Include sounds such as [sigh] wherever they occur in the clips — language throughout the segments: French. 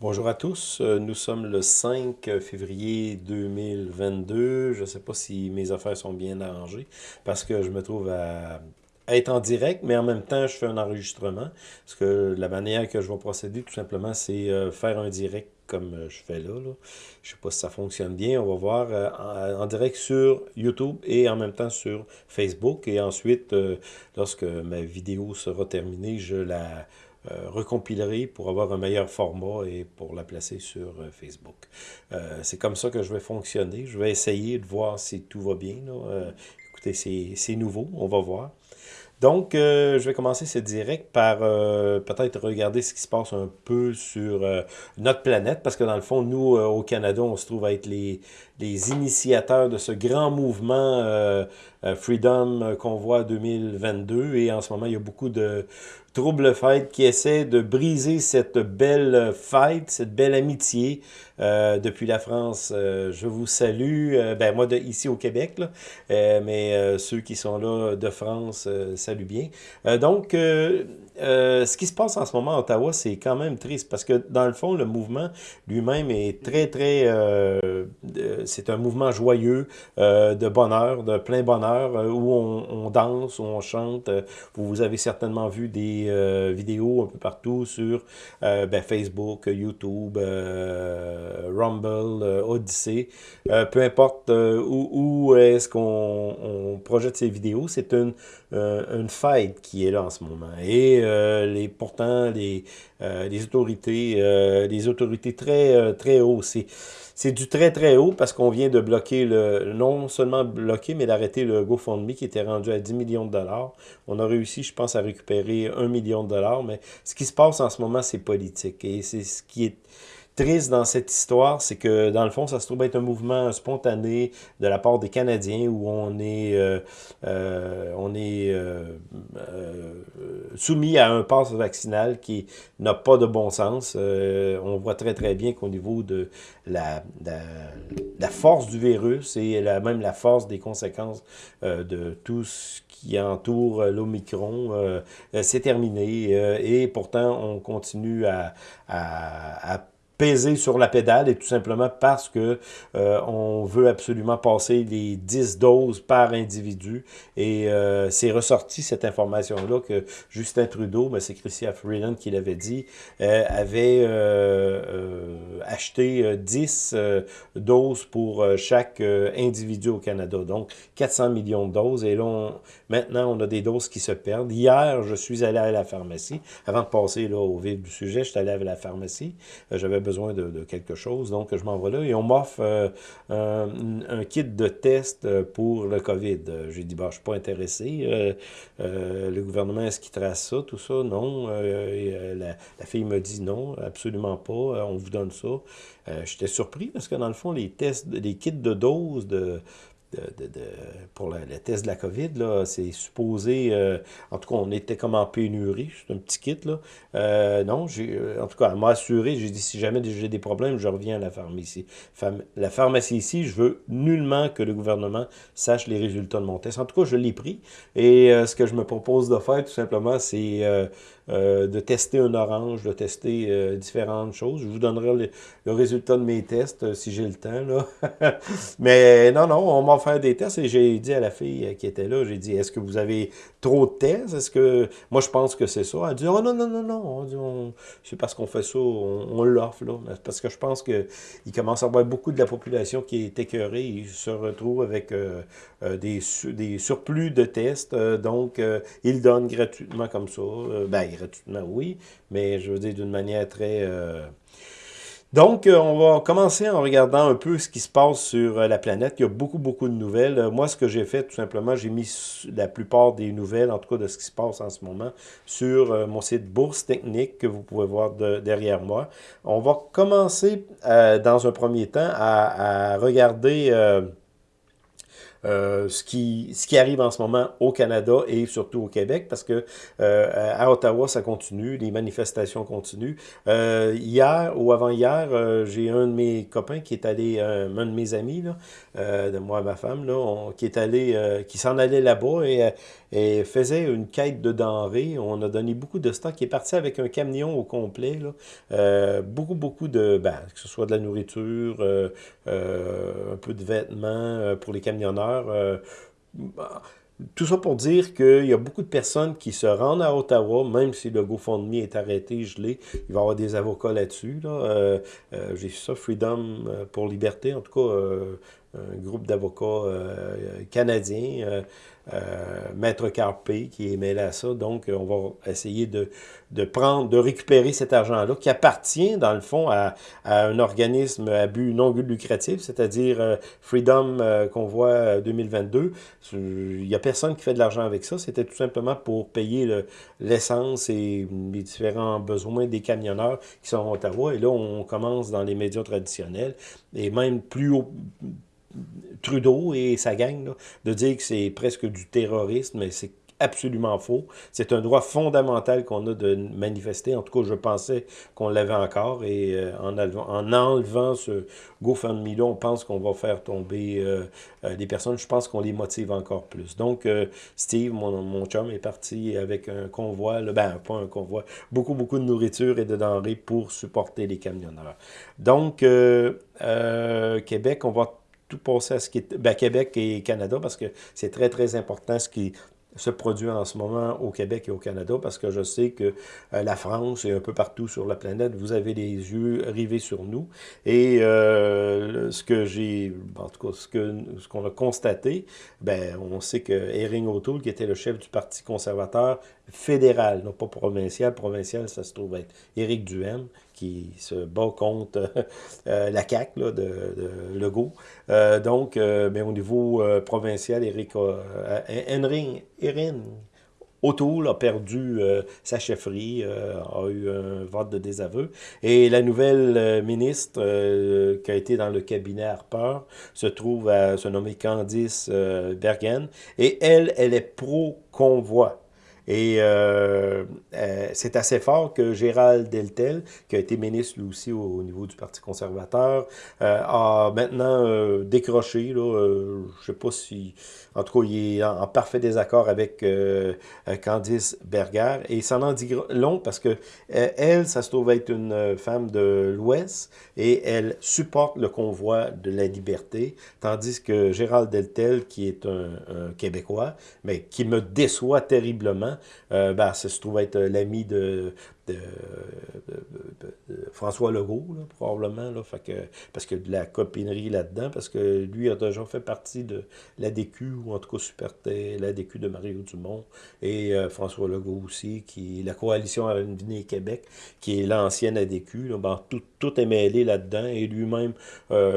Bonjour à tous, euh, nous sommes le 5 février 2022. Je ne sais pas si mes affaires sont bien arrangées parce que je me trouve à, être en direct, mais en même temps, je fais un enregistrement. Parce que la manière que je vais procéder, tout simplement, c'est euh, faire un direct comme euh, je fais là. Je ne sais pas si ça fonctionne bien. On va voir en, direct sur YouTube et en même temps sur Facebook. Et ensuite, lorsque ma vidéo sera terminée, je la euh, recompilerai pour avoir un meilleur format et pour la placer sur euh, Facebook. Euh, c'est comme ça que je vais fonctionner. Je vais essayer de voir si tout va bien. écoutez, c'est nouveau, on va voir. Donc, je vais commencer ce direct par peut-être regarder ce qui se passe un peu sur notre planète, parce que dans le fond, nous, au Canada, on se trouve à être les, les initiateurs de ce grand mouvement Freedom Convoi 2022, et en ce moment, il y a beaucoup de, Trouble Fight qui essaie de briser cette belle fête, cette belle amitié euh, depuis la France. Euh, je vous salue, euh, ben moi de, ici au Québec, mais ceux qui sont là de France, salut bien. donc, ce qui se passe en ce moment à Ottawa, c'est quand même triste parce que dans le fond, le mouvement lui-même est très, très... c'est un mouvement joyeux, de bonheur, de plein bonheur, où on, danse, où on chante. Vous avez certainement vu des euh, vidéos un peu partout sur euh, ben, Facebook, YouTube, euh, Rumble, Odyssey. peu importe où, est-ce qu'on projette ces vidéos, c'est une, une fête qui est là en ce moment. Et les, pourtant, les, les autorités, les autorités très, très hautes, c'est du très très haut parce qu'on vient de bloquer le, non seulement bloquer, mais d'arrêter le GoFundMe qui était rendu à 10 millions de dollars. On a réussi, je pense, à récupérer 1 million de dollars, mais ce qui se passe en ce moment, c'est politique. Et c'est ce qui est triste dans cette histoire, c'est que dans le fond, ça se trouve être un mouvement spontané de la part des Canadiens où on est, euh, euh, on est euh, soumis à un passe vaccinal qui n'a pas de bon sens. on voit très très bien qu'au niveau de la, la, force du virus et même la force des conséquences de tout ce qui entoure l'Omicron, c'est terminé. et pourtant, on continue à peser sur la pédale et tout simplement parce que euh, on veut absolument passer les 10 doses par individu. Et euh, c'est ressorti cette information-là que Justin Trudeau, mais c'est Christian Freeland qui l'avait dit, euh, avait acheté 10 doses pour chaque individu au Canada. Donc 400 millions de doses. Et là, maintenant, on a des doses qui se perdent. Hier, je suis allé à la pharmacie. Avant de passer là, au vif du sujet, je suis allé à la pharmacie. J'avais de, quelque chose. Donc, je m'en vais là et on m'offre euh, un, kit de test euh, pour le COVID. J'ai dit, bah, je ne suis pas intéressé. Euh, le gouvernement, est-ce qu'il trace ça, tout ça? Non. la, la, fille me dit non, absolument pas. on vous donne ça. J'étais surpris parce que dans le fond, les tests, les kits de doses de de, de, pour le, test de la COVID, c'est supposé, euh, en tout cas, on était comme en pénurie, c'est un petit kit, là. Euh, non, euh, en tout cas, elle m'a assuré, j'ai dit, si jamais j'ai des problèmes, je reviens à la pharmacie. la pharmacie ici, je veux nullement que le gouvernement sache les résultats de mon test. En tout cas, je l'ai pris, et ce que je me propose de faire, tout simplement, c'est de tester un orange, de tester différentes choses. Je vous donnerai le, résultat de mes tests si j'ai le temps. Là. [laughs] Mais non, non, on m'a fait des tests et j'ai dit à la fille qui était là, j'ai dit, est-ce que vous avez trop de tests? Est-ce que... Moi, je pense que c'est ça. Elle dit, oh non, non, non, non. C'est parce qu'on fait ça, on, l'offre. là. Parce que je pense qu'il commence à avoir beaucoup de la population qui est écœurée. Ils se retrouvent avec des, des surplus de tests. donc, ils donnent gratuitement comme ça. ben, gratuitement, oui, mais je veux dire d'une manière très... Euh, donc, euh, on va commencer en regardant un peu ce qui se passe sur euh, la planète. Il y a beaucoup, beaucoup de nouvelles. Moi, ce que j'ai fait, tout simplement, j'ai mis la plupart des nouvelles, en tout cas de ce qui se passe en ce moment, sur mon site Bourse Technique que vous pouvez voir derrière moi. On va commencer, dans un premier temps, à, regarder ce, qui, ce qui arrive en ce moment au Canada et surtout au Québec, parce que à Ottawa, ça continue, les manifestations continuent. hier ou avant-hier, j'ai un de mes copains qui est allé, un de mes amis, là, de moi et ma femme, là, qui est allé, qui s'en allait là-bas et, et, faisait une quête de denrées. On a donné beaucoup de stock, qui est parti avec un camion au complet, là. beaucoup, beaucoup de, ben, que ce soit de la nourriture, un peu de vêtements pour les camionneurs. Bah, tout ça pour dire qu'il y a beaucoup de personnes qui se rendent à Ottawa, même si le GoFundMe est arrêté, gelé, il va y avoir des avocats là-dessus. Euh, euh, j'ai vu ça, Freedom euh, pour Liberté, en tout cas, un groupe d'avocats canadiens euh, Maître Carpé qui est mêlé à ça. Donc, on va essayer de, de prendre, de récupérer cet argent-là qui appartient, dans le fond, à, un organisme à but non lucratif, c'est-à-dire euh, Freedom euh, qu'on voit 2022. Il n'y a personne qui fait de l'argent avec ça. C'était tout simplement pour payer l'essence et les différents besoins des camionneurs qui sont à Ottawa. Et là, on commence dans les médias traditionnels et même plus haut Trudeau et sa gang, de dire que c'est presque du terrorisme, mais c'est absolument faux. C'est un droit fondamental qu'on a de manifester. En tout cas, je pensais qu'on l'avait encore. Et euh, en, en, enlevant ce GoFundMe-là, on pense qu'on va faire tomber euh, euh, des personnes. Je pense qu'on les motive encore plus. Donc, Steve, mon, mon chum, est parti avec un convoi, ben, pas un convoi, beaucoup, beaucoup de nourriture et de denrées pour supporter les camionneurs. Donc, Québec, on va tout passer à ce qui est ben, Québec et Canada, parce que c'est très, très important ce qui se produit en ce moment au Québec et au Canada, parce que je sais que euh, la France et un peu partout sur la planète, vous avez les yeux rivés sur nous. Et euh, ce que j'ai, en tout cas, ce qu'on ce qu'on a constaté, ben, on sait que Erin O'Toole, qui était le chef du Parti conservateur fédéral, non pas provincial, provincial, ça se trouve être Éric Duhem, qui se bat contre euh, la CAQ de, de, Legault. Euh, donc, euh, mais au niveau provincial, Éric Henry, Erin O'Toole a perdu sa chefferie, a eu un vote de désaveu. Et la nouvelle ministre qui a été dans le cabinet Harper se trouve à se nommer Candice Bergen. Et elle, elle est pro-convoi. Et euh, euh, c'est assez fort que Gérald Deltel, qui a été ministre lui aussi au, niveau du Parti conservateur, euh, a maintenant décroché. Là, je sais pas si... En tout cas, il est en, parfait désaccord avec Candice Berger. Et ça en dit long parce que elle, ça se trouve être une femme de l'Ouest et elle supporte le convoi de la liberté, tandis que Gérald Deltel, qui est un, un Québécois, mais qui me déçoit terriblement, euh, ben, ça se trouve être euh, l'ami de, François Legault, probablement, là, parce que de la copinerie là-dedans, parce que lui a déjà fait partie de l'ADQ, ou en tout cas supportait l'ADQ de Mario Dumont, et euh, François Legault aussi, qui la coalition Avenir Québec, qui est l'ancienne ADQ, ben, tout, tout, est mêlé là-dedans, et lui-même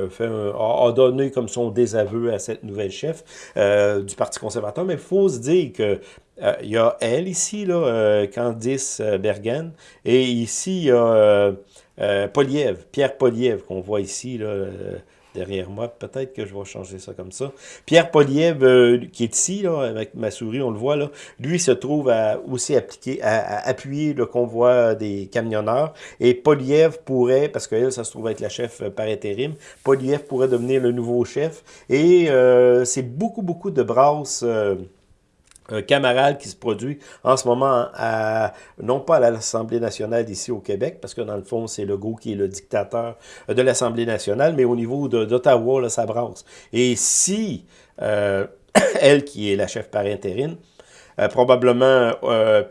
fait a, donné comme son désaveu à cette nouvelle chef du Parti conservateur, mais il faut se dire que euh, il y a elle ici, euh, Candice euh, Bergen, et ici, il y a Poliev, Pierre Poliev, qu'on voit ici, derrière moi. Peut-être que je vais changer ça comme ça. Pierre Poliev, qui est ici, avec ma souris, on le voit là, lui se trouve aussi à, appuyer le convoi des camionneurs. Et Poliev pourrait, parce qu'elle, ça se trouve être la chef par intérim, Poliev pourrait devenir le nouveau chef. Et c'est beaucoup, beaucoup de brasses un camarade qui se produit en ce moment, à, non pas à l'Assemblée nationale ici au Québec, parce que dans le fond, c'est Legault qui est le dictateur de l'Assemblée nationale, mais au niveau d'Ottawa, ça brasse. Et si euh, [coughs] elle, qui est la chef par intérim, euh, probablement euh,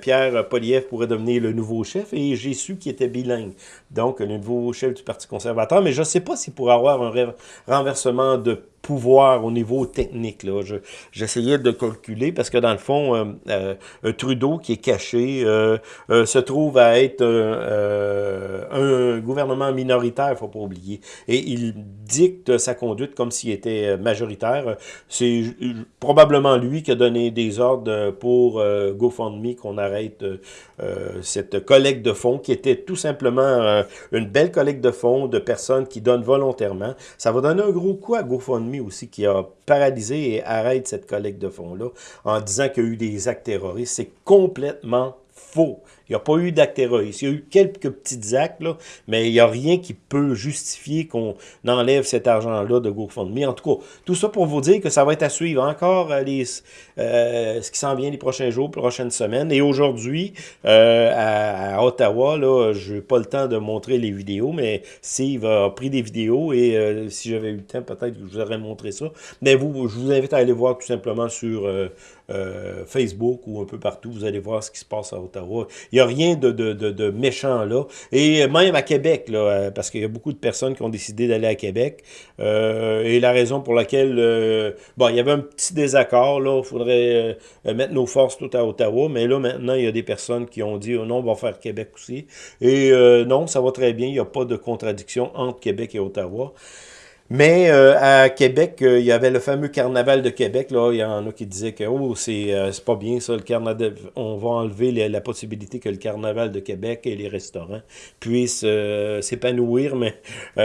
Pierre Poliev pourrait devenir le nouveau chef et j'ai su qu'il était bilingue. Donc, le nouveau chef du Parti conservateur. Mais je ne sais pas s'il pourrait avoir un renversement de pouvoir au niveau technique. là. J'essayais de calculer parce que dans le fond, euh, euh, Trudeau qui est caché euh, se trouve à être un gouvernement minoritaire, il faut pas oublier. Et il dicte sa conduite comme s'il était majoritaire. C'est probablement lui qui a donné des ordres pour GoFundMe qu'on arrête cette collecte de fonds qui était tout simplement une belle collecte de fonds de personnes qui donnent volontairement. Ça va donner un gros coup à GoFundMe GoFundMe aussi qui a paralysé et arrête cette collecte de fonds-là en disant qu'il y a eu des actes terroristes. C'est complètement faux. Il n'y a pas eu terroriste. Il y a eu quelques petits actes, là, mais il n'y a rien qui peut justifier qu'on enlève cet argent-là de GoFundMe. En tout cas, tout ça pour vous dire que ça va être à suivre encore euh, les, euh, ce qui s'en vient les prochains jours, prochaines semaines. Et aujourd'hui, euh, à, Ottawa, je n'ai pas le temps de montrer les vidéos, mais Steve a pris des vidéos et si j'avais eu le temps, peut-être que je vous aurais montré ça. Mais vous, je vous invite à aller voir tout simplement sur Facebook ou un peu partout. Vous allez voir ce qui se passe à Ottawa. A rien de, de, de, méchant là. Et même à Québec, là, euh, parce qu'il y a beaucoup de personnes qui ont décidé d'aller à Québec. Euh, et la raison pour laquelle... Euh, bon, il y avait un petit désaccord, là. Il faudrait mettre nos forces tout à Ottawa. Mais là, maintenant, il y a des personnes qui ont dit, oh non, on va faire Québec aussi. Et non, ça va très bien. Il n'y a pas de contradiction entre Québec et Ottawa. Mais euh, à Québec, euh, il y avait le fameux carnaval de Québec. Là. Il y en a qui disaient que oh, c'est euh, pas bien ça, le carnaval. On va enlever la possibilité que le carnaval de Québec et les restaurants puissent s'épanouir. Mais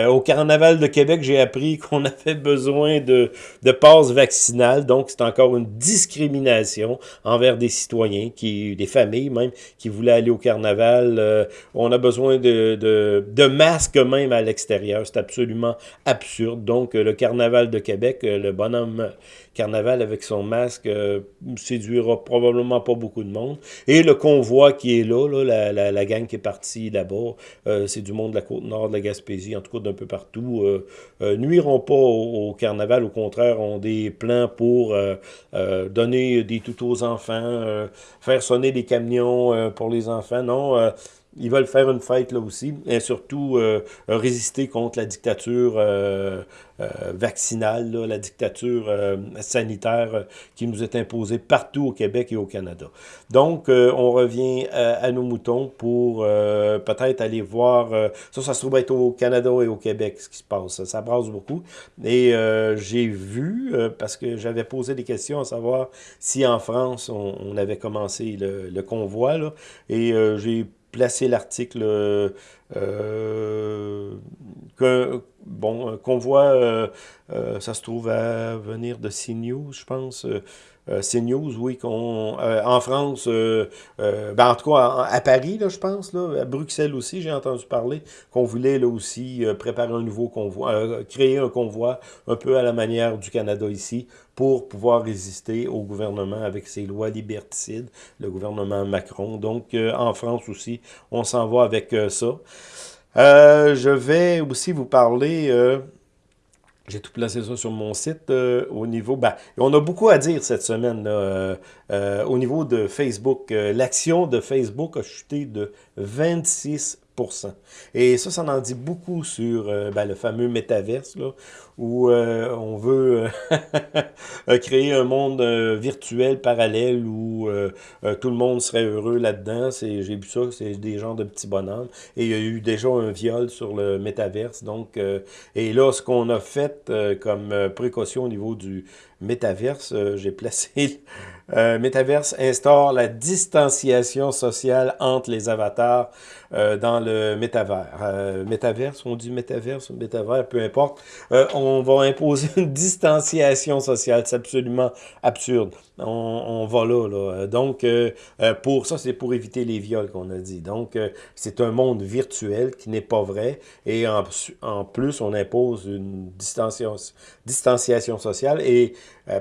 au carnaval de Québec, j'ai appris [laughs] qu'on avait besoin de, de passe vaccinale. Donc, c'est encore une discrimination envers des citoyens, qui, des familles même, qui voulaient aller au carnaval. on a besoin de, de, de masques même à l'extérieur. C'est absolument absurde. Donc, euh, le carnaval de Québec, euh, le bonhomme carnaval avec son masque euh, séduira probablement pas beaucoup de monde. Et le convoi qui est là, la, la, gang qui est partie là-bas, c'est du monde de la côte nord de la Gaspésie, en tout cas d'un peu partout, nuiront pas au, carnaval. Au contraire, ont des plans pour donner des tout aux enfants, faire sonner des camions pour les enfants. Non, ils veulent faire une fête là aussi, et surtout euh, résister contre la dictature euh, euh, vaccinale, la dictature sanitaire qui nous est imposée partout au Québec et au Canada. Donc, on revient à, nos moutons pour peut-être aller voir, ça, ça se trouve être au Canada et au Québec, ce qui se passe. Ça brasse beaucoup. Et j'ai vu, parce que j'avais posé des questions à savoir si en France, on, avait commencé le, le convoi, là, et j'ai placer l'article euh, euh, bon, qu'on voit, euh, ça se trouve à venir de CNews, je pense, euh, CNews, oui, qu'on euh, en France, euh, ben, en tout cas à, Paris, là, je pense, là, à Bruxelles aussi, j'ai entendu parler qu'on voulait là aussi préparer un nouveau convoi, créer un convoi un peu à la manière du Canada ici, pour pouvoir résister au gouvernement avec ses lois liberticides, le gouvernement Macron. Donc, en France aussi, on s'en va avec ça. je vais aussi vous parler j'ai tout placé ça sur mon site euh, au niveau... Ben, on a beaucoup à dire cette semaine euh, euh, au niveau de Facebook. L'action de Facebook a chuté de 26 et ça, ça en dit beaucoup sur euh, ben, le fameux métaverse, là, où euh, on veut euh, [laughs] créer un monde virtuel parallèle où tout le monde serait heureux là-dedans. J'ai vu ça, c'est des gens de petits bonhommes. Et il y a eu déjà un viol sur le métaverse. Donc, et là, ce qu'on a fait comme précaution au niveau du métaverse, j'ai placé Metaverse instaure la distanciation sociale entre les avatars euh, dans le métavers. Euh, métaverse, on dit métaverse métavers, peu importe. Euh, on va imposer une distanciation sociale. C'est absolument absurde. On, on, va là. là. Donc, pour ça, c'est pour éviter les viols qu'on a dit. Donc, c'est un monde virtuel qui n'est pas vrai. Et en, en, plus, on impose une distanciation, distanciation sociale. Et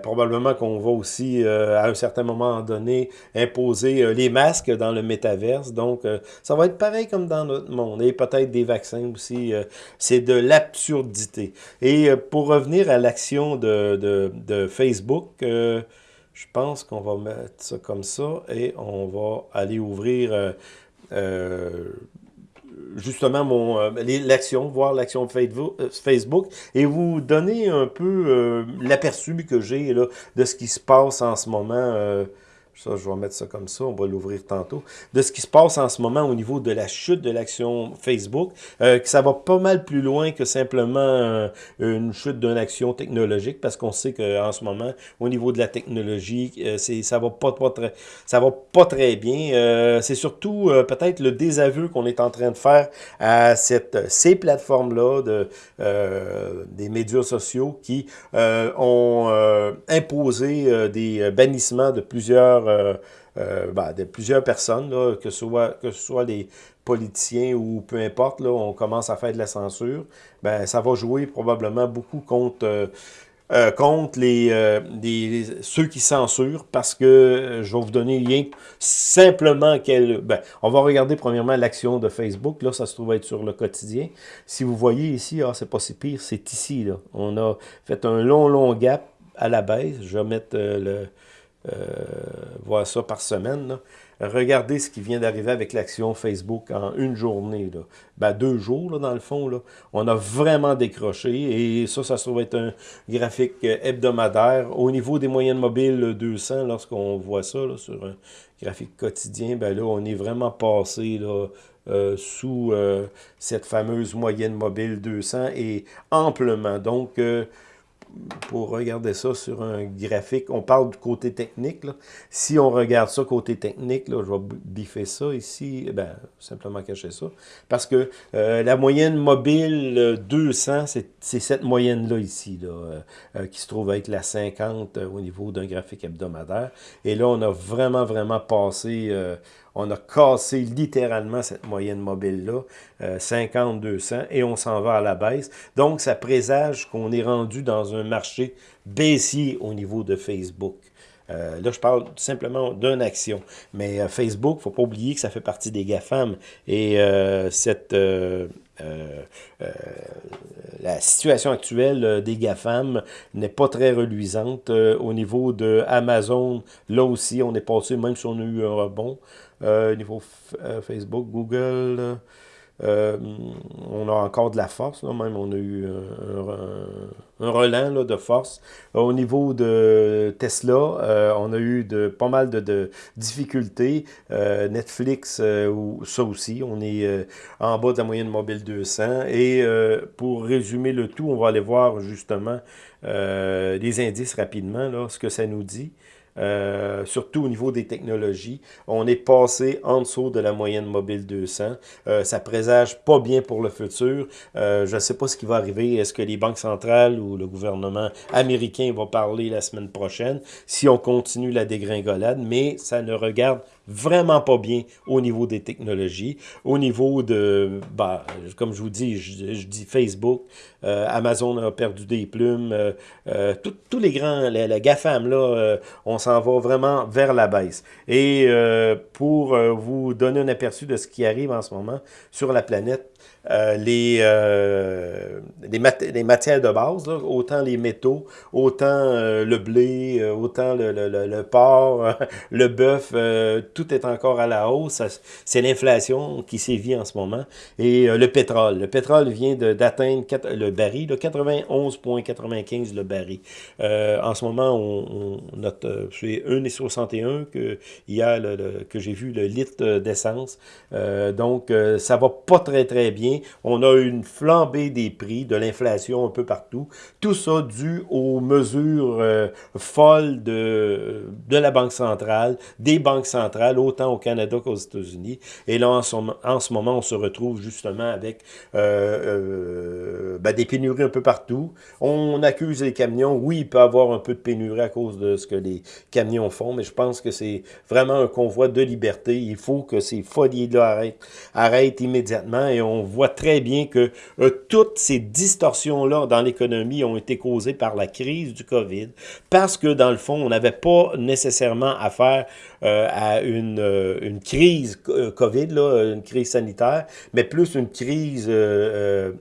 probablement qu'on va aussi, à un certain moment donné, imposer les masques dans le métaverse. Donc, ça va être pareil comme dans notre monde. Et peut-être des vaccins aussi. Euh, c'est de l'absurdité. Et euh, pour revenir à l'action de, Facebook, euh, je pense qu'on va mettre ça comme ça et on va aller ouvrir justement mon l'action, voir l'action Facebook et vous donner un peu l'aperçu que j'ai de ce qui se passe en ce moment Ça, je vais mettre ça comme ça, on va l'ouvrir tantôt. De ce qui se passe en ce moment au niveau de la chute de l'action Facebook, euh, que ça va pas mal plus loin que simplement euh, une chute d'une action technologique, parce qu'on sait qu'en ce moment, au niveau de la technologie, euh, c'est ça va pas, pas très ça va pas très bien. c'est surtout peut-être le désaveu qu'on est en train de faire à cette, ces plateformes-là de des médias sociaux qui ont imposé des bannissements de plusieurs euh, euh, ben, de plusieurs personnes, que, ce soit, que les politiciens ou peu importe, on commence à faire de la censure, ben, ça va jouer probablement beaucoup contre... Euh, ceux qui censurent parce que je vais vous donner lien simplement quel ben, on va regarder premièrement l'action de Facebook là ça se trouve être sur le quotidien. Si vous voyez ici ah c'est pas si pire c'est ici on a fait un long long gap à la baisse. Je vais mettre le voir ça par semaine. Regardez ce qui vient d'arriver avec l'action Facebook en une journée. Ben, deux jours, dans le fond. On a vraiment décroché. Et ça, ça se trouve être un graphique hebdomadaire. Au niveau des moyennes mobiles 200, lorsqu'on voit ça sur un graphique quotidien, ben là, on est vraiment passé euh, sous euh, cette fameuse moyenne mobile 200 et amplement. Donc, pour regarder ça sur un graphique, on parle du côté technique. Si on regarde ça côté technique, là, je vais biffer ça ici, eh ben, simplement cacher ça. Parce que euh, la moyenne mobile 200, euh, c'est cette moyenne-là ici, là, euh, qui se trouve être la 50 au niveau d'un graphique hebdomadaire. Et là, on a vraiment, vraiment passé on a cassé littéralement cette moyenne mobile-là, 50-200, euh, et on s'en va à la baisse. Donc, ça présage qu'on est rendu dans un marché baissier au niveau de Facebook. Euh, là, je parle simplement d'une action. Mais euh, Facebook, il ne faut pas oublier que ça fait partie des GAFAM. Et cette, la situation actuelle des GAFAM n'est pas très reluisante. au niveau de Amazon, là aussi, on est passé, même si on a eu un rebond, euh, niveau euh, Facebook, Google, euh, on a encore de la force, même on a eu un, relent de force. Au niveau de Tesla, on a eu de, pas mal de, difficultés. Netflix, ça aussi, on est en bas de la moyenne mobile 200. Et pour résumer le tout, on va aller voir justement les indices rapidement, là, ce que ça nous dit. Euh, surtout au niveau des technologies. On est passé en dessous de la moyenne mobile 200. Euh, ça présage pas bien pour le futur. Euh, je ne sais pas ce qui va arriver. Est-ce que les banques centrales ou le gouvernement américain va parler la semaine prochaine? Si on continue la dégringolade, mais ça ne regarde vraiment pas bien au niveau des technologies, au niveau de, bah, comme je vous dis, je, dis Facebook, euh, Amazon a perdu des plumes, euh, euh, tous les grands, la, GAFAM, là, on s'en va vraiment vers la baisse. Et pour vous donner un aperçu de ce qui arrive en ce moment sur la planète, euh, les, euh, les, matières de base, autant les métaux, autant euh, le blé, autant le, le, le, porc, [laughs] le bœuf, tout est encore à la hausse. C'est l'inflation qui sévit en ce moment. Et le pétrole. Le pétrole vient d'atteindre le baril, 91,95 le baril. en ce moment, on, on note, c'est 1,61 que hier que j'ai vu le litre d'essence. donc, ça va pas très très bien on a une flambée des prix, de l'inflation un peu partout. Tout ça dû aux mesures euh, folles de, de la Banque centrale, des banques centrales, autant au Canada qu'aux États-Unis. Et là, en ce, moment, on se retrouve justement avec euh, euh, ben, des pénuries un peu partout. On accuse les camions. Oui, il peut y avoir un peu de pénurie à cause de ce que les camions font, mais je pense que c'est vraiment un convoi de liberté. Il faut que ces folies-là arrêtent, arrêtent immédiatement et on voit très bien que euh, toutes ces distorsions-là dans l'économie ont été causées par la crise du COVID, parce que dans le fond, on n'avait pas nécessairement affaire euh, à une, une crise COVID, là, une crise sanitaire, mais plus une crise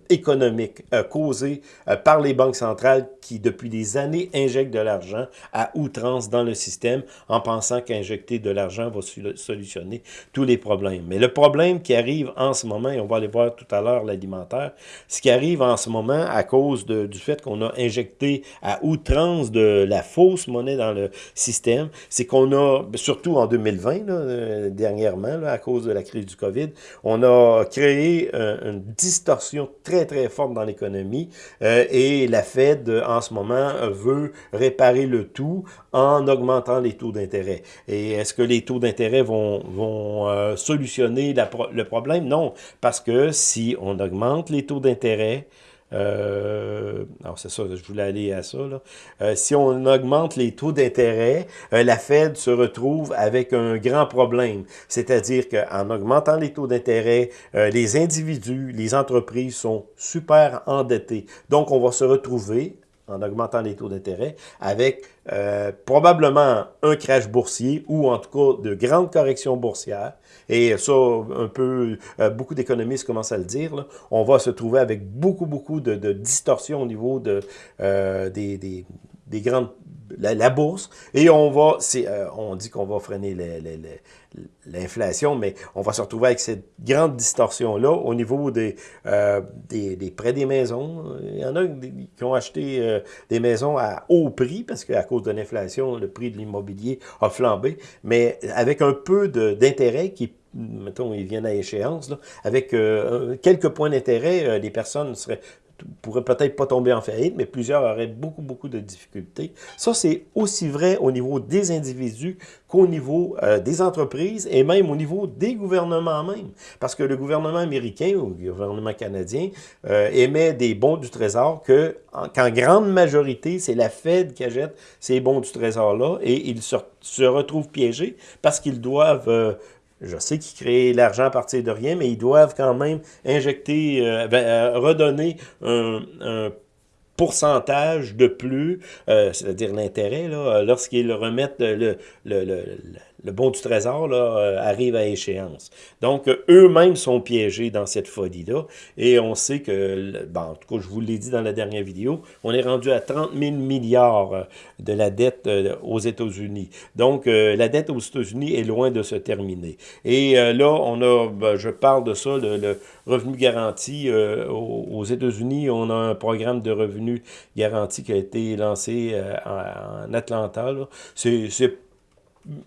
économique causée par les banques centrales qui, depuis des années, injectent de l'argent à outrance dans le système en pensant qu'injecter de l'argent va solutionner tous les problèmes. Mais le problème qui arrive en ce moment, et on va aller voir tout à l'heure l'alimentaire, ce qui arrive en ce moment à cause du fait qu'on a injecté à outrance de la fausse monnaie dans le système, c'est qu'on a, surtout en 2020, là, euh, dernièrement, à cause de la crise du COVID, on a créé euh, une distorsion très, très forte dans l'économie euh, et la Fed, en ce moment, veut réparer le tout en augmentant les taux d'intérêt. Et est-ce que les taux d'intérêt vont, vont solutionner le problème? Non, parce que si on augmente les taux d'intérêt, euh, alors c'est ça, je voulais aller à ça. Là. Euh, si on augmente les taux d'intérêt, euh, la Fed se retrouve avec un grand problème. C'est-à-dire qu'en augmentant les taux d'intérêt, les individus, les entreprises sont super endettés. Donc, on va se retrouver en augmentant les taux d'intérêt, avec euh, probablement un crash boursier ou en tout cas de grandes corrections boursières. Et ça, un peu, euh, beaucoup d'économistes commencent à le dire. On va se trouver avec beaucoup, beaucoup de, de distorsions au niveau de, euh, des, des, des grandes la, bourse et on va, euh, on dit qu'on va freiner l'inflation, mais on va se retrouver avec cette grande distorsion-là au niveau des, euh, des, prêts des maisons. Il y en a qui ont acheté euh, des maisons à haut prix parce qu'à cause de l'inflation, le prix de l'immobilier a flambé, mais avec un peu d'intérêt qui mettons, ils viennent à échéance, avec quelques points d'intérêt, les personnes seraient pourrait peut-être pas tomber en faillite, mais plusieurs auraient beaucoup, beaucoup de difficultés. Ça, c'est aussi vrai au niveau des individus qu'au niveau euh, des entreprises et même au niveau des gouvernements même. Parce que le gouvernement américain ou le gouvernement canadien euh, émet des bons du trésor que, qu'en grande majorité, c'est la Fed qui achète ces bons du trésor-là et ils se, se, retrouvent piégés parce qu'ils doivent euh, je sais qu'ils créent l'argent à partir de rien, mais ils doivent quand même injecter, euh, ben, euh, redonner un, pourcentage de plus, euh, c'est-à-dire l'intérêt, lorsqu'ils remettent le, le, le, le bon du trésor euh, arrive à échéance. Donc, eux-mêmes sont piégés dans cette folie-là. Et on sait que, bon, en tout cas, je vous l'ai dit dans la dernière vidéo, on est rendu à 30 000 milliards euh, de la dette euh, aux États-Unis. Donc, la dette aux États-Unis est loin de se terminer. Et là, on a, ben, je parle de ça, le, revenu garanti aux États-Unis. On a un programme de revenu garanti qui a été lancé en, en Atlanta. C'est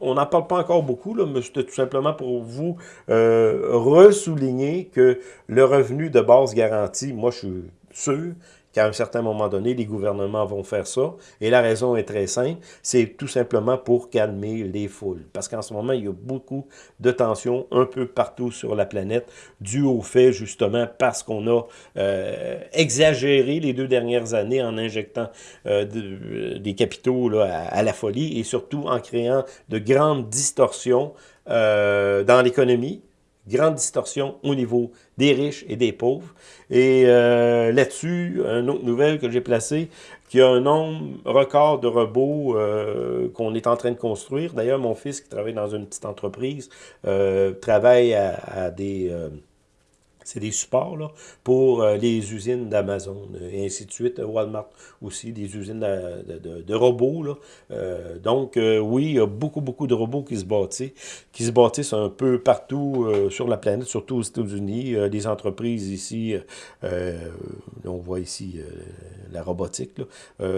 on n'en parle pas encore beaucoup, là, mais c'était tout simplement pour vous euh, ressouligner que le revenu de base garanti, moi je suis sûr qu'à un certain moment donné, les gouvernements vont faire ça. Et la raison est très simple, c'est tout simplement pour calmer les foules. Parce qu'en ce moment, il y a beaucoup de tensions un peu partout sur la planète, dû au fait justement parce qu'on a euh, exagéré les deux dernières années en injectant euh, de, des capitaux à, à, la folie et surtout en créant de grandes distorsions euh, dans l'économie, grande distorsion au niveau des riches et des pauvres. Et euh, là-dessus, une autre nouvelle que j'ai placée, qu'il y a un nombre record de robots euh, qu'on est en train de construire. D'ailleurs, mon fils qui travaille dans une petite entreprise euh, travaille à, à des... Euh, c'est des supports là, pour euh, les usines d'Amazon et ainsi de suite. Walmart aussi, des usines de, de, robots. Là. Euh, donc, euh, oui, il y a beaucoup, beaucoup de robots qui se bâtissent, qui se bâtissent un peu partout euh, sur la planète, surtout aux États-Unis. Euh, des entreprises ici, euh, on voit ici la robotique.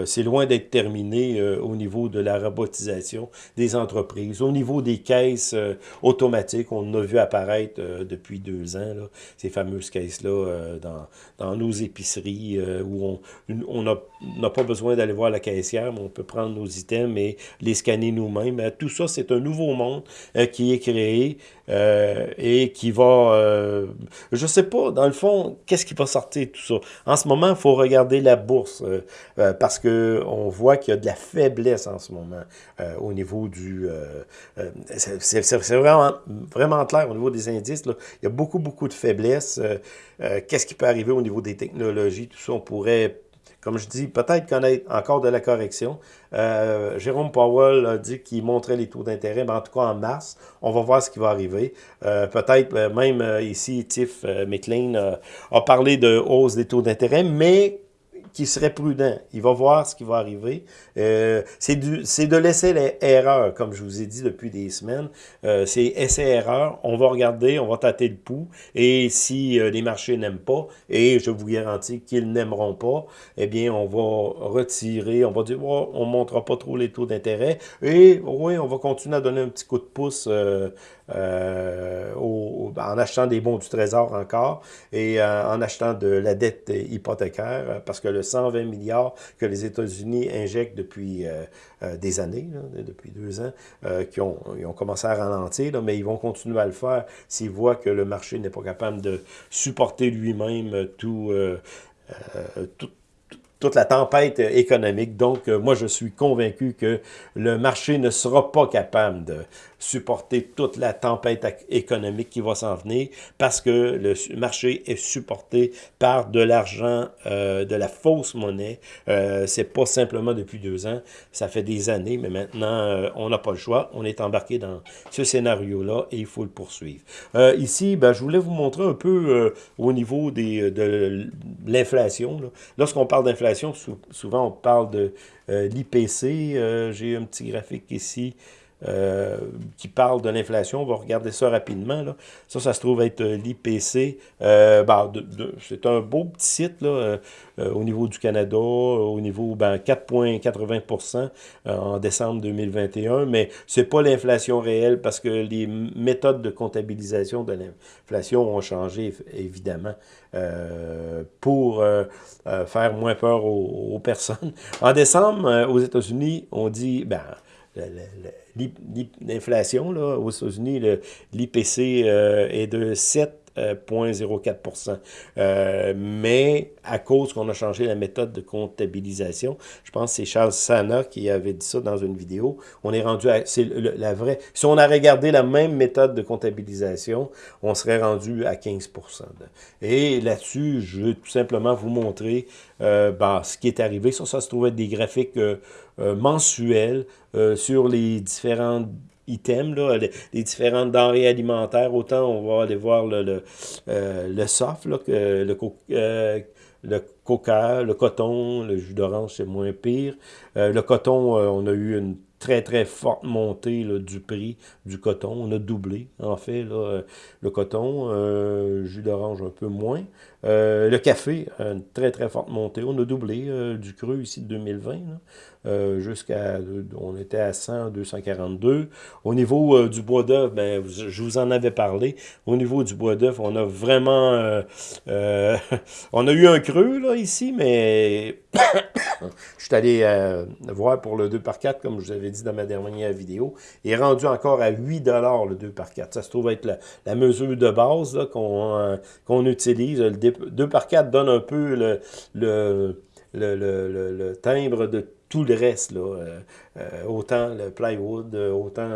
C'est loin d'être terminé au niveau de la robotisation des entreprises. Au niveau des caisses automatiques, on a vu apparaître depuis deux ans. Là, fameuses caisses-là euh, dans, dans, nos épiceries euh, où on n'a pas besoin d'aller voir la caissière, mais on peut prendre nos items et les scanner nous-mêmes. Euh, tout ça, c'est un nouveau monde qui est créé et qui va... je sais pas, dans le fond, qu'est-ce qui va sortir de tout ça? En ce moment, il faut regarder la bourse parce que on voit qu'il y a de la faiblesse en ce moment au niveau du... c'est vraiment, vraiment clair au niveau des indices. Il y a beaucoup, beaucoup de faiblesse. Euh, euh, qu'est-ce qui peut arriver au niveau des technologies, tout ça, on pourrait comme je dis, peut-être connaître encore de la correction. Euh, Jérôme Powell a dit qu'il montrait les taux d'intérêt, mais en tout cas en mars, on va voir ce qui va arriver. Euh, peut-être même ici, Tiff McLean a parlé de hausse des taux d'intérêt, mais qui serait prudent. Il va voir ce qui va arriver. Euh, c'est de laisser l'erreur, comme je vous ai dit depuis des semaines. Euh, c'est essai-erreur. On va regarder, on va tâter le pouls. Et si euh, les marchés n'aiment pas, et je vous garantis qu'ils n'aimeront pas, eh bien, on va retirer, on va dire, oh, on ne montrera pas trop les taux d'intérêt. Et oui, on va continuer à donner un petit coup de pouce euh, euh, en achetant des bons du trésor encore et euh, en achetant de la dette hypothécaire euh, parce que le 120 milliards que les États-Unis injectent depuis des années, depuis deux ans, qui ont, ils ont commencé à ralentir, mais ils vont continuer à le faire s'ils voient que le marché n'est pas capable de supporter lui-même tout, tout toute la tempête économique. Donc, moi, je suis convaincu que le marché ne sera pas capable de supporter toute la tempête économique qui va s'en venir parce que le marché est supporté par de l'argent, euh, de la fausse monnaie. Euh, c'est pas simplement depuis deux ans, ça fait des années, mais maintenant, euh, on n'a pas le choix. On est embarqué dans ce scénario-là et il faut le poursuivre. Euh, ici, ben, je voulais vous montrer un peu au niveau des, de l'inflation. Lorsqu'on parle d'inflation, souvent on parle de l'IPC. J'ai un petit graphique ici. Euh, qui parle de l'inflation. On va regarder ça rapidement. Là. Ça, ça se trouve être euh, l'IPC. Euh, ben, c'est un beau petit site au niveau du Canada, au niveau ben, 4,80% en décembre 2021, mais c'est pas l'inflation réelle parce que les méthodes de comptabilisation de l'inflation ont changé, évidemment, pour faire moins peur aux, personnes. En décembre, aux États-Unis, on dit... ben l'inflation aux États-Unis, l'IPC euh, est de 7 euh, 0,04 euh, Mais à cause qu'on a changé la méthode de comptabilisation, je pense que c'est Charles Sana qui avait dit ça dans une vidéo, on est rendu à... c'est la vraie... Si on a regardé la même méthode de comptabilisation, on serait rendu à 15%. Et là-dessus, je veux tout simplement vous montrer euh, ben, ce qui est arrivé. Ça, ça se trouvait des graphiques euh, mensuels sur les différentes items, là, les, différentes denrées alimentaires. Autant on va aller voir le, le, euh, le soft, là, le, le coca, le coton, le jus d'orange, c'est moins pire. le coton, on a eu une très, très forte montée là, du prix du coton. On a doublé, en fait, là, le coton, euh, jus d'orange un peu moins. Euh, le café, une très, très forte montée. On a doublé euh, du cru ici de 2020, euh, jusqu'à, on était à 100, 242. Au niveau du bois d'œuf, ben, je vous en avais parlé. Au niveau du bois d'œuf, on a vraiment, [laughs] on a eu un creux, là, ici, mais [coughs] je suis allé voir pour le 2 par 4 comme je vous avais dit dans ma dernière vidéo. Il est rendu encore à 8 le 2 par 4 Ça se trouve être la, mesure de base qu'on qu'on utilise. Le 2 par 4 donne un peu le, timbre de tout le reste, euh, euh, autant le plywood, euh, autant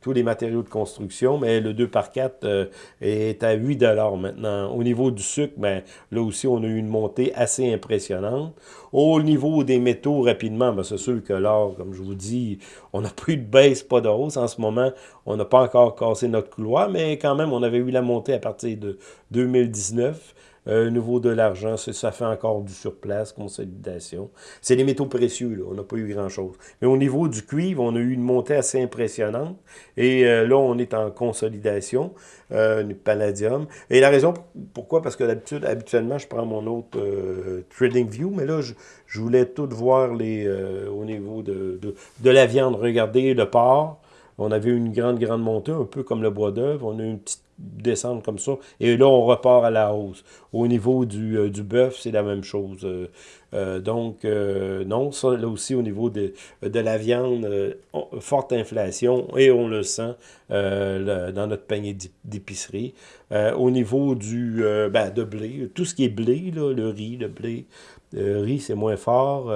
tous les matériaux de construction, mais le 2 par 4 est à 8 maintenant. Au niveau du sucre, ben, là aussi, on a eu une montée assez impressionnante. Au niveau des métaux, rapidement, ben, c'est sûr que l'or, comme je vous dis, on n'a [laughs] plus de baisse, pas de hausse. En ce moment, on n'a pas encore cassé notre couloir, mais quand même, on avait eu la montée à partir de 2019. Euh, niveau de l'argent, ça fait encore du surplace, consolidation. C'est les métaux précieux, là, on n'a pas eu grand-chose. Mais au niveau du cuivre, on a eu une montée assez impressionnante. Et euh, là, on est en consolidation, euh, palladium. Et la raison, pourquoi? Parce que d'habitude, habituellement, je prends mon autre euh, Trading View, mais là, je, je voulais tout voir les, au niveau de, de, de la viande. Regardez le porc. On avait une grande, grande montée, un peu comme le bois d'œuvre. On a eu une petite descendre comme ça. Et là, on repart à la hausse. Au niveau du, euh, du bœuf, c'est la même chose. Euh, euh, donc, non, ça, là aussi, au niveau de, la viande, forte inflation, et on le sent dans notre panier d'épicerie. au niveau du ben, de blé, tout ce qui est blé, le riz, le blé, Le riz, c'est moins fort.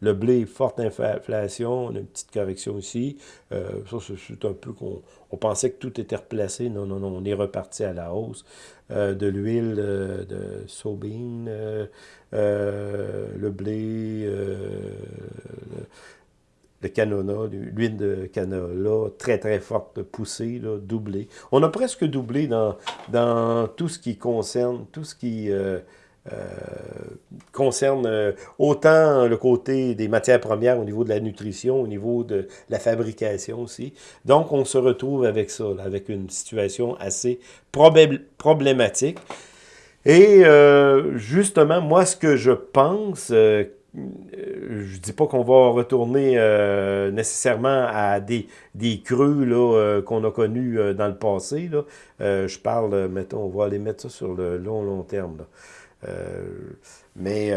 le blé, forte inflation. On a une petite correction ici. ça, c'est un peu qu'on on pensait que tout était replacé. Non, non, non, on est reparti à la hausse. de l'huile de soybean, le blé, le canola, l'huile de canola, très très forte poussée, là, doublée. On a presque doublé dans, dans tout ce qui concerne, tout ce qui euh, euh, concerne euh, autant le côté des matières premières au niveau de la nutrition, au niveau de la fabrication aussi. Donc on se retrouve avec ça, avec une situation assez problématique. Et justement, moi, ce que je pense euh, je dis pas qu'on va retourner euh, nécessairement à des, des creux euh, qu'on a connus dans le passé. Là. je parle, mettons, on va aller mettre ça sur le long, long terme. Mais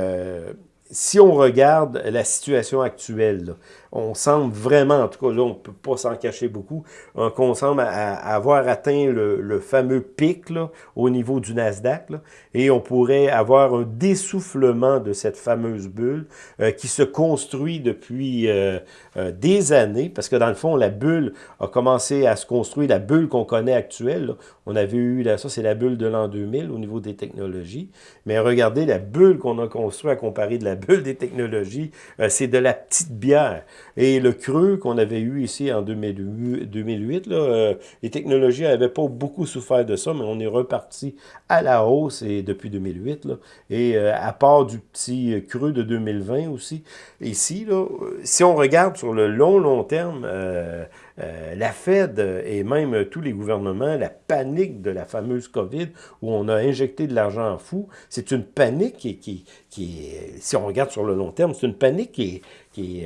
si on regarde la situation actuelle, on semble vraiment, en tout cas là, on ne peut pas s'en cacher beaucoup, euh, qu'on semble avoir atteint le, fameux pic là, au niveau du Nasdaq, et on pourrait avoir un dessoufflement de cette fameuse bulle euh, qui se construit depuis euh, des années, parce que dans le fond, la bulle a commencé à se construire, la bulle qu'on connaît actuelle, on avait eu, là, ça c'est la bulle de l'an 2000 au niveau des technologies, mais regardez la bulle qu'on a construite à comparer de la bulle des technologies, c'est de la petite bière. Et le creux qu'on avait eu ici en 2008, là, euh, les technologies n'avaient pas beaucoup souffert de ça, mais on est reparti à la hausse et depuis 2008. Là, et euh, à part du petit creux de 2020 aussi, ici, là, si on regarde sur le long, long terme, euh, euh, la Fed et même tous les gouvernements, la panique de la fameuse COVID, où on a injecté de l'argent en fou, c'est une panique qui, qui, qui, si on regarde sur le long terme, c'est une panique qui, qui,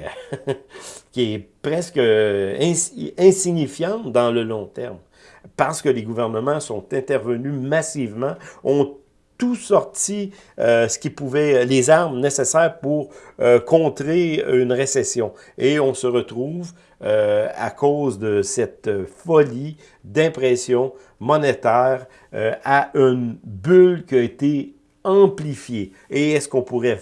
[laughs] qui est presque insignifiante dans le long terme. Parce que les gouvernements sont intervenus massivement, ont tout sorti euh, ce qui pouvait, les armes nécessaires pour euh, contrer une récession. Et on se retrouve euh, à cause de cette folie d'impression monétaire à une bulle qui a été amplifiée. Et est-ce qu'on pourrait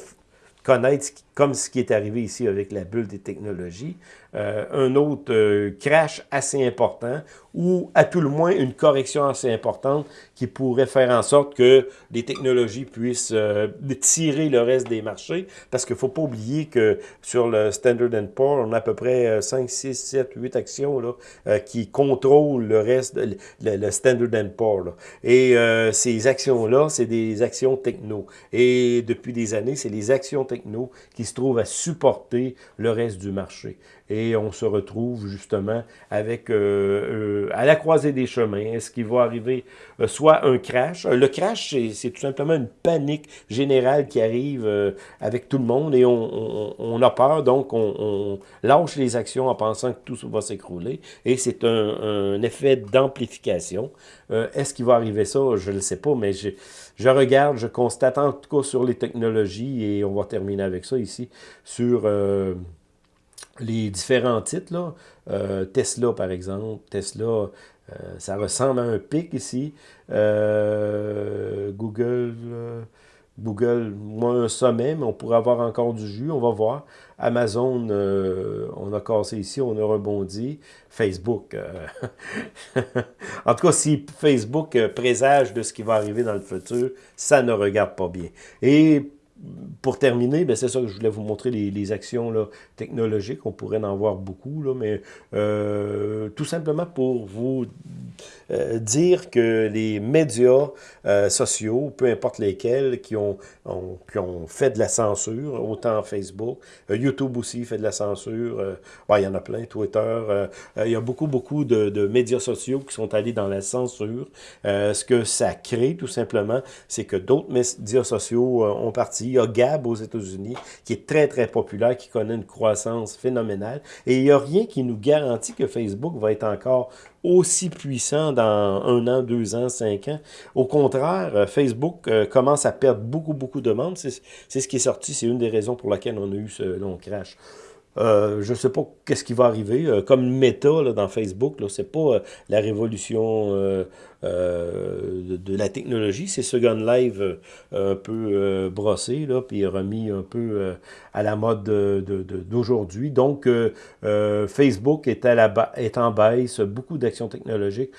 connaître, comme ce qui est arrivé ici avec la bulle des technologies, euh, un autre euh, crash assez important ou à tout le moins une correction assez importante qui pourrait faire en sorte que les technologies puissent euh, tirer le reste des marchés. Parce qu'il ne faut pas oublier que sur le Standard Poor's, on a à peu près 5, 6, 7, 8 actions là, qui contrôlent le reste, le, Standard Poor's. Et ces actions-là, c'est des actions techno. Et depuis des années, c'est les actions techno qui se trouvent à supporter le reste du marché et on se retrouve justement avec euh, euh, à la croisée des chemins. Est-ce qu'il va arriver euh, soit un crash? Le crash, c'est tout simplement une panique générale qui arrive avec tout le monde et on, a peur, donc on, lâche les actions en pensant que tout va s'écrouler et c'est un, effet d'amplification. Est-ce qu'il va arriver ça? Je ne le sais pas, mais je, je regarde, je constate en tout cas sur les technologies et on va terminer avec ça ici, sur les différents titres, là, euh, Tesla par exemple, Tesla, euh, ça ressemble à un pic ici, euh, Google, Google, moi un sommet, mais on pourrait avoir encore du jus, on va voir. Amazon, on a cassé ici, on a rebondi. Facebook, [laughs] en tout cas, si Facebook présage de ce qui va arriver dans le futur, ça ne regarde pas bien. Et pour terminer, ben c'est ça que je voulais vous montrer les, actions technologiques. On pourrait en voir beaucoup, mais euh, tout simplement pour vous euh, dire que les médias euh, sociaux, peu importe lesquels, qui ont, qui ont fait de la censure, autant Facebook, YouTube aussi fait de la censure, il y en a plein, Twitter, il y a beaucoup, beaucoup de, de, médias sociaux qui sont allés dans la censure. ce que ça crée, tout simplement, c'est que d'autres médias sociaux ont parti il y a Gab aux États-Unis qui est très, très populaire, qui connaît une croissance phénoménale. Et il n'y a rien qui nous garantit que Facebook va être encore aussi puissant dans un an, deux ans, cinq ans. Au contraire, euh, Facebook euh, commence à perdre beaucoup, beaucoup de monde. C'est ce qui est sorti. C'est une des raisons pour laquelle on a eu ce long crash. Euh, je ne sais pas qu'est-ce qui va arriver. comme méta dans Facebook, ce n'est pas la révolution de, la technologie. C'est ce Gun Live un peu brossé, là, puis remis un peu à la mode d'aujourd'hui. Donc, Facebook est, à la en baisse. Beaucoup d'actions technologiques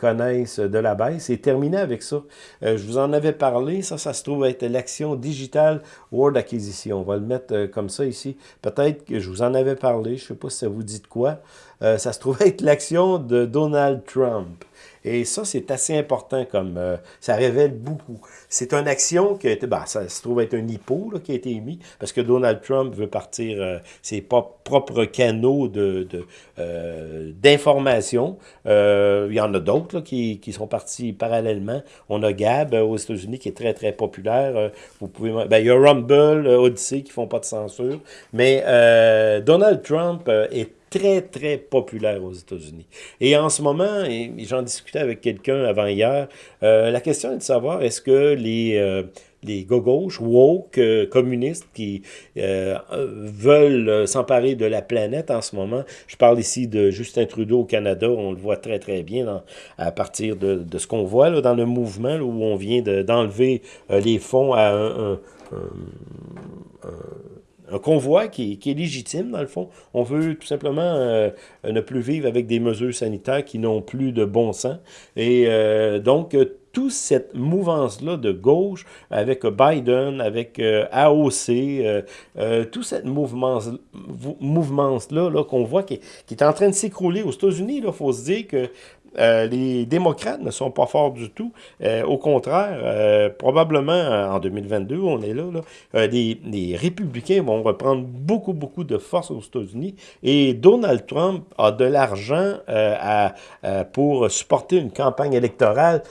connaissent de la baisse. C'est terminé avec ça. je vous en avais parlé. Ça, ça se trouve être l'action digitale Word Acquisition. On va le mettre comme ça ici. Peut-être que je vous en avais parlé. Je ne sais pas si ça vous dit de quoi. Euh, ça se trouve être l'action de Donald Trump. Et ça, c'est assez important comme euh, ça révèle beaucoup. C'est une action qui a été, ben, ça se trouve être un hippo qui a été émis parce que Donald Trump veut partir euh, ses propres canaux de d'information. il y en a d'autres qui, qui, sont partis parallèlement. On a Gab aux États-Unis qui est très, très populaire. vous pouvez, ben, il y a Rumble, Odyssey qui font pas de censure. Mais Donald Trump est très, très populaire aux États-Unis. Et en ce moment, et j'en discutais avec quelqu'un avant hier, euh, la question est de savoir est-ce que les, euh, les gauche woke, euh, communistes qui veulent s'emparer de la planète en ce moment, je parle ici de Justin Trudeau au Canada, on le voit très très bien à partir de, de ce qu'on voit là, dans le mouvement où on vient d'enlever les fonds à un convoi qui, est légitime, dans le fond. On veut tout simplement euh, ne plus vivre avec des mesures sanitaires qui n'ont plus de bon sens. Et euh, donc, euh, toute cette mouvance-là de gauche, avec Biden, avec AOC, toute cette mouvement-là -là, qu'on voit qui, qui, est en train de s'écrouler aux États-Unis, il faut se dire que euh, les démocrates ne sont pas forts du tout. Euh, au contraire, euh, probablement en 2022, on est là, là les, républicains vont reprendre beaucoup, beaucoup de force aux États-Unis et Donald Trump a de l'argent pour supporter une campagne électorale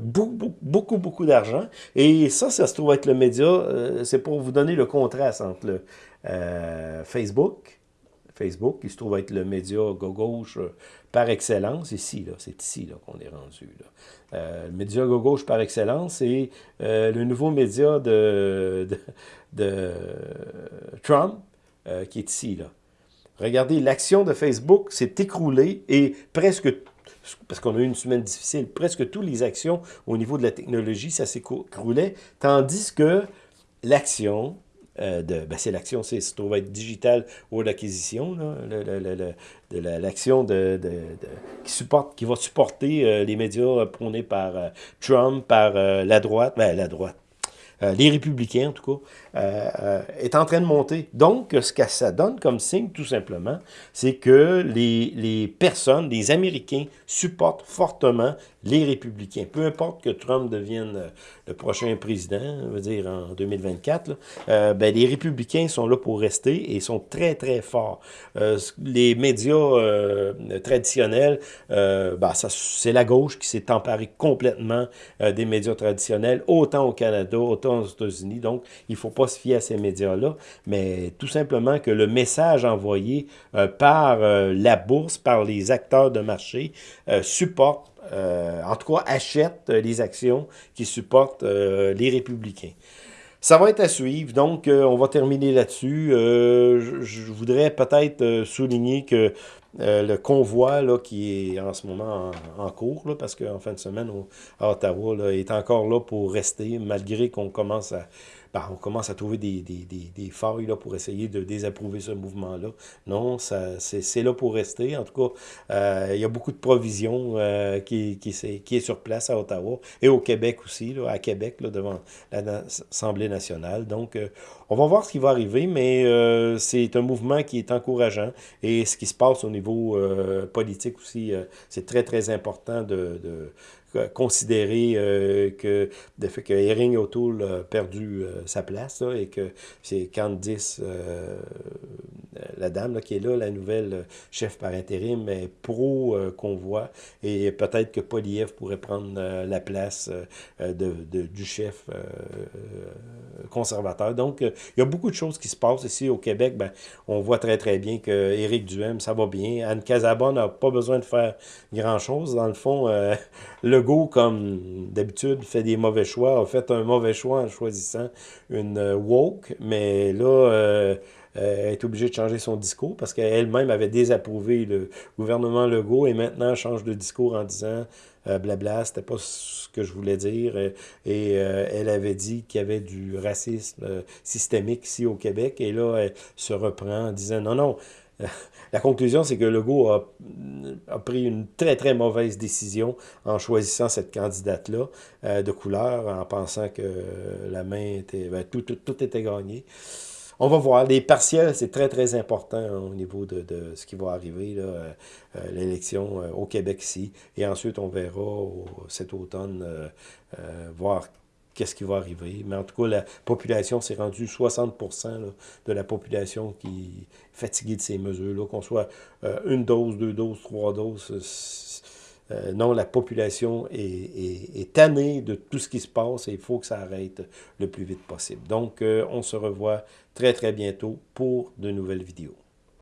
beaucoup, beaucoup, beaucoup d'argent. Et ça, ça se trouve être le média, c'est pour vous donner le contraste entre le Facebook, Facebook, qui se trouve être le média gauche par excellence, ici, c'est ici qu'on est rendu. Euh, le média gauche par excellence, c'est euh, le nouveau média de, Trump euh, qui est ici. Là. Regardez, l'action de Facebook s'est écroulée et presque parce qu'on a eu une semaine difficile, presque toutes les actions au niveau de la technologie, ça s'écroulait, tandis que l'action euh, de, ben c'est l'action, c'est se trouve être digital ou l'acquisition, l'action de, de, qui, qui va supporter euh, les médias prônés par euh, Trump, par la droite, ben, la droite, les républicains en tout cas, est en train de monter. Donc, ce que ça donne comme signe, tout simplement, c'est que les, les personnes, les Américains, supportent fortement les républicains. Peu importe que Trump devienne le prochain président, on va dire en 2024, euh, ben, les républicains sont là pour rester et sont très, très forts. Euh, les médias traditionnels, ben, c'est la gauche qui s'est emparée complètement des médias traditionnels, autant au Canada, autant aux États-Unis. Donc, il ne faut pas se fier à ces médias-là, mais tout simplement que le message envoyé par la bourse, par les acteurs de marché, supporte euh, en tout cas, achète euh, les actions qui supportent euh, les républicains. Ça va être à suivre, donc on va terminer là-dessus. Je, voudrais peut-être souligner que le convoi là, qui est en ce moment en, cours, parce qu'en fin de semaine à Ottawa, là, est encore là pour rester, malgré qu'on commence à on commence à trouver des, des, des, des failles là, pour essayer de désapprouver ce mouvement-là. Non, c'est là pour rester. En tout cas, euh, il y a beaucoup de provisions euh, qui, qui, qui est sur place à Ottawa et au Québec aussi, là, à Québec, là, devant l'Assemblée nationale. Donc, euh, on va voir ce qui va arriver, mais euh, c'est un mouvement qui est encourageant. Et ce qui se passe au niveau euh, politique aussi, c'est très, très important de, de considérer euh, que le fait que Erin O'Toole a perdu euh, sa place et que c'est Candice, euh, la dame qui est là, la nouvelle chef par intérim, est pro-convoi et peut-être que Poliev pourrait prendre la place de, du chef conservateur. Donc, il y a beaucoup de choses qui se passent ici au Québec. Ben, on voit très très bien que Éric Duhem, ça va bien. Anne Casabon n'a pas besoin de faire grand-chose. Dans le fond, [laughs] le Legault, comme d'habitude, fait des mauvais choix, a fait un mauvais choix en choisissant une euh, woke, mais là, euh, est obligée de changer son discours parce qu'elle-même avait désapprouvé le gouvernement Legault et maintenant change de discours en disant euh, blabla, c'était pas ce que je voulais dire. Et, euh, elle avait dit qu'il y avait du racisme euh, systémique ici au Québec. Et là, elle se reprend en disant non, non. La conclusion, c'est que Legault a, a, pris une très, très mauvaise décision en choisissant cette candidate-là de couleur, en pensant que la main était... Ben, tout, était gagné. On va voir. Les partiels, c'est très, très important au niveau de, ce qui va arriver, euh, euh, l'élection euh, au Québec ici. Et ensuite, on verra cet automne voir qu'est-ce qui va arriver. Mais en tout cas, la population s'est rendue 60% de la population qui est fatiguée de ces mesures-là, qu'on soit une dose, deux doses, trois doses. non, la population est, est, tannée de tout ce qui se passe et il faut que ça arrête le plus vite possible. Donc, on se revoit très très bientôt pour de nouvelles vidéos.